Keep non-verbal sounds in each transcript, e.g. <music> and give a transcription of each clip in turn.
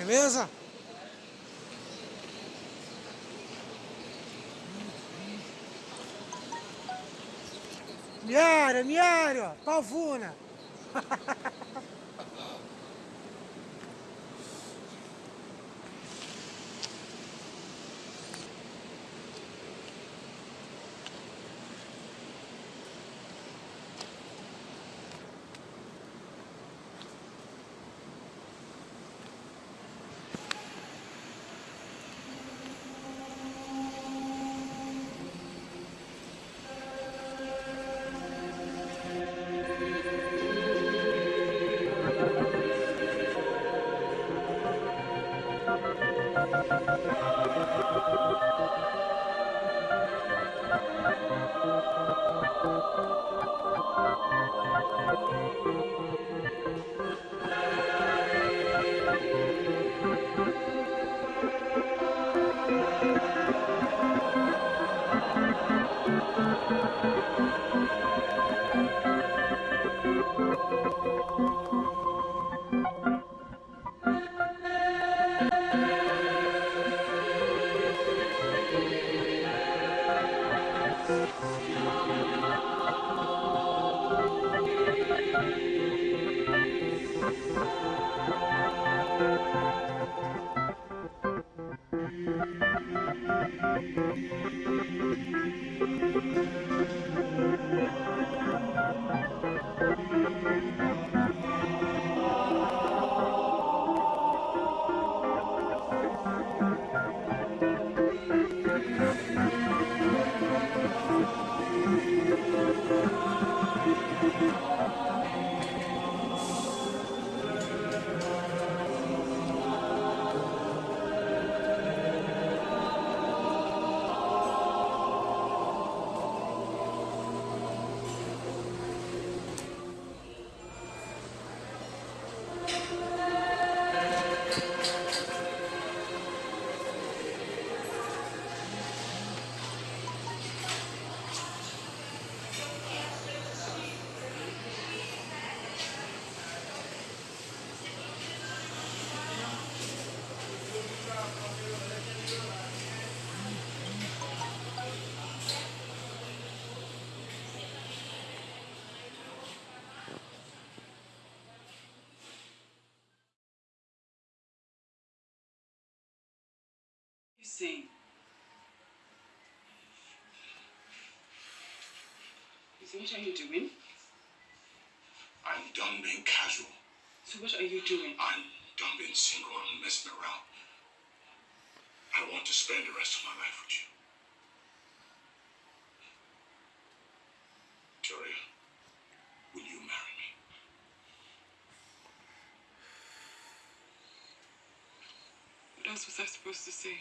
Firmeza? Miário, Miário, Pavuna. <laughs> You you see, what are you doing? I'm done being casual. So what are you doing? I'm done being single and messing around. I want to spend the rest of my life with you. Victoria, will you marry me? What else was I supposed to say?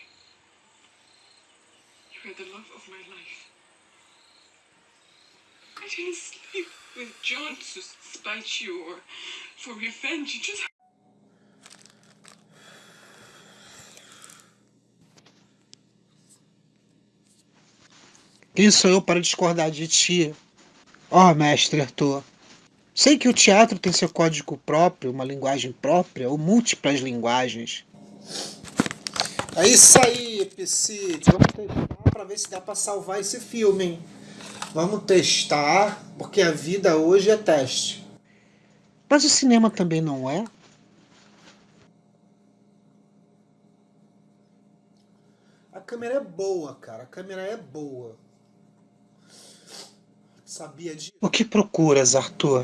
Were the love of my life. I didn't sleep with John to spite you or for revenge. You just Quem sou eu para discordar de ti? Ó, mestre Arthur. Sei que o teatro tem seu código próprio, uma linguagem própria, ou múltiplas linguagens. É isso aí, Epicite. Vamos testar ver se dá para salvar esse filme, hein? Vamos testar, porque a vida hoje é teste. Mas o cinema também não é? A câmera é boa, cara. A câmera é boa. Sabia de. O que procuras, Arthur?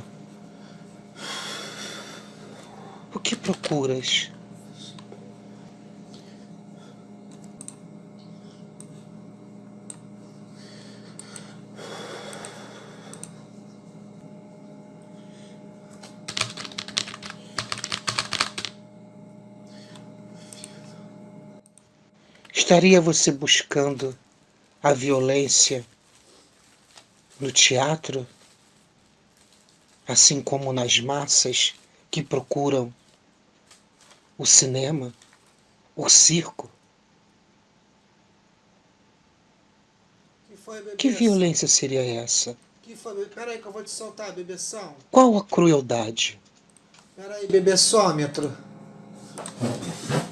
O que procuras? Estaria você buscando a violência no teatro, assim como nas massas que procuram o cinema, o circo? Que foi? Que violência seria essa? Que foi? Peraí que eu vou te soltar, bebeção. Qual a crueldade? Peraí, bebessômetro.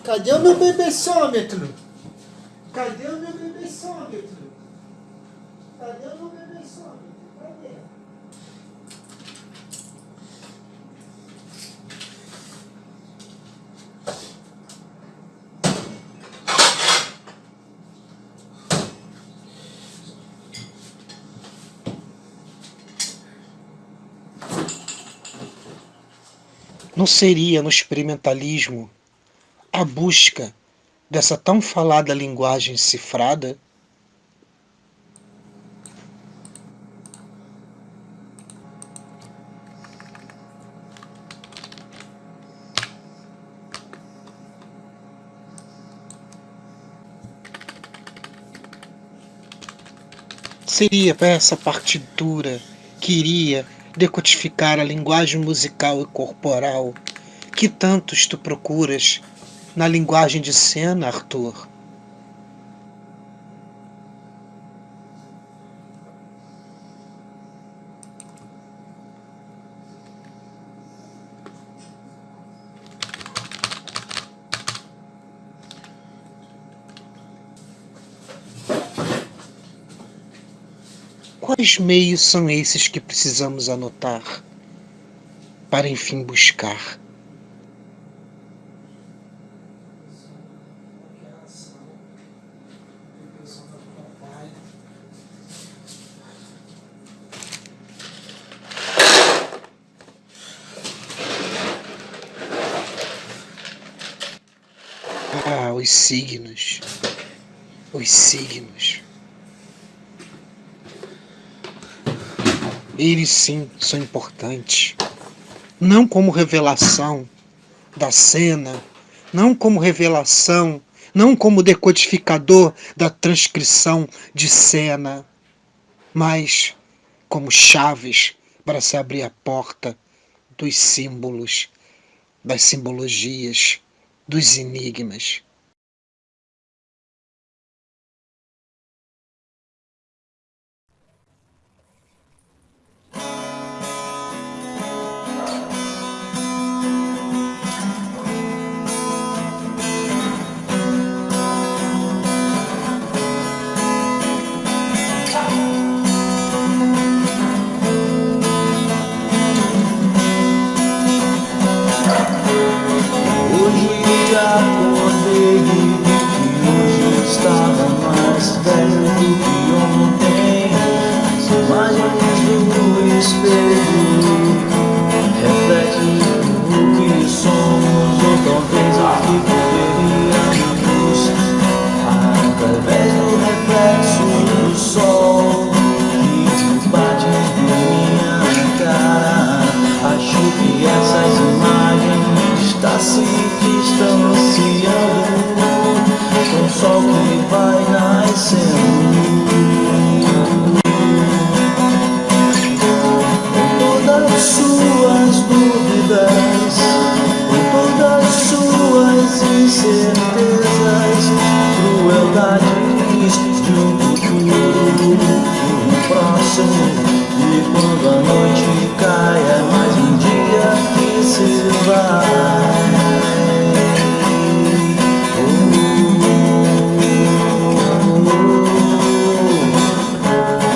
Cadê o meu bebêssômetro? Cadê o meu bebêssômetro? Cadê o meu bebêssômetro? Cadê? Não seria no experimentalismo a busca dessa tão falada linguagem cifrada? Seria essa partitura que iria decodificar a linguagem musical e corporal que tantos tu procuras na linguagem de cena, Arthur? Quais meios são esses que precisamos anotar para enfim buscar? Os signos. Os signos. Eles sim são importantes. Não como revelação da cena, não como revelação, não como decodificador da transcrição de cena, mas como chaves para se abrir a porta dos símbolos, das simbologias, dos enigmas. Próximo. E quando a noite cai, é mais um dia que se vai.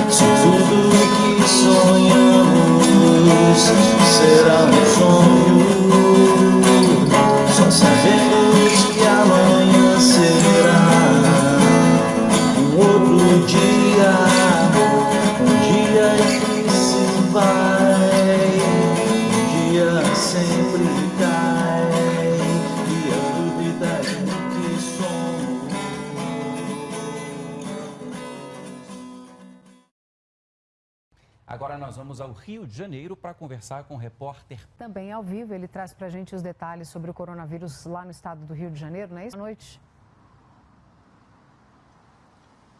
Se tudo que sonhamos será um vamos ao Rio de Janeiro para conversar com o repórter Também ao vivo, ele traz para a gente os detalhes sobre o coronavírus lá no estado do Rio de Janeiro, não é isso? Boa noite.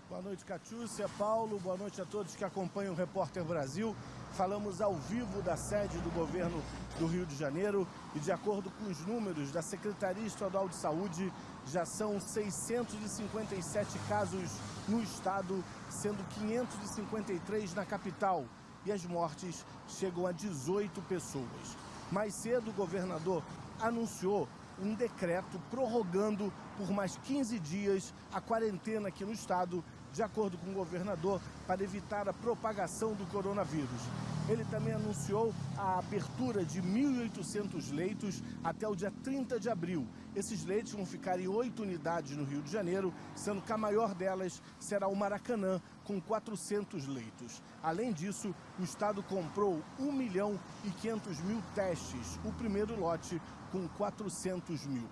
Boa noite, Catiúcia, Paulo, boa noite a todos que acompanham o Repórter Brasil. Falamos ao vivo da sede do governo do Rio de Janeiro e, de acordo com os números da Secretaria Estadual de Saúde, já são 657 casos no estado, sendo 553 na capital. E as mortes chegam a 18 pessoas. Mais cedo, o governador anunciou um decreto prorrogando por mais 15 dias a quarentena aqui no estado, de acordo com o governador, para evitar a propagação do coronavírus. Ele também anunciou a abertura de 1.800 leitos até o dia 30 de abril. Esses leitos vão ficar em oito unidades no Rio de Janeiro, sendo que a maior delas será o Maracanã, com 400 leitos. Além disso, o Estado comprou 1 milhão e 500 mil testes, o primeiro lote com 400 mil.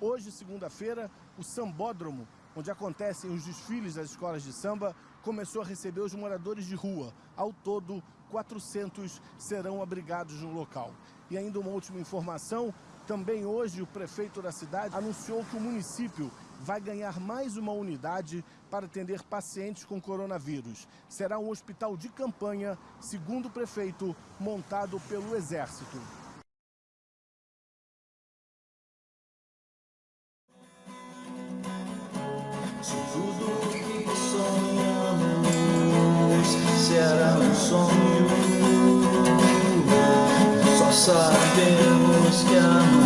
Hoje, segunda-feira, o Sambódromo, onde acontecem os desfiles das escolas de samba, começou a receber os moradores de rua. Ao todo, 400 serão abrigados no local. E ainda uma última informação, também hoje o prefeito da cidade anunciou que o município vai ganhar mais uma unidade para atender pacientes com coronavírus. Será um hospital de campanha, segundo o prefeito, montado pelo Exército. Se tudo que sonhamos será um sonho, só sabemos que amanhã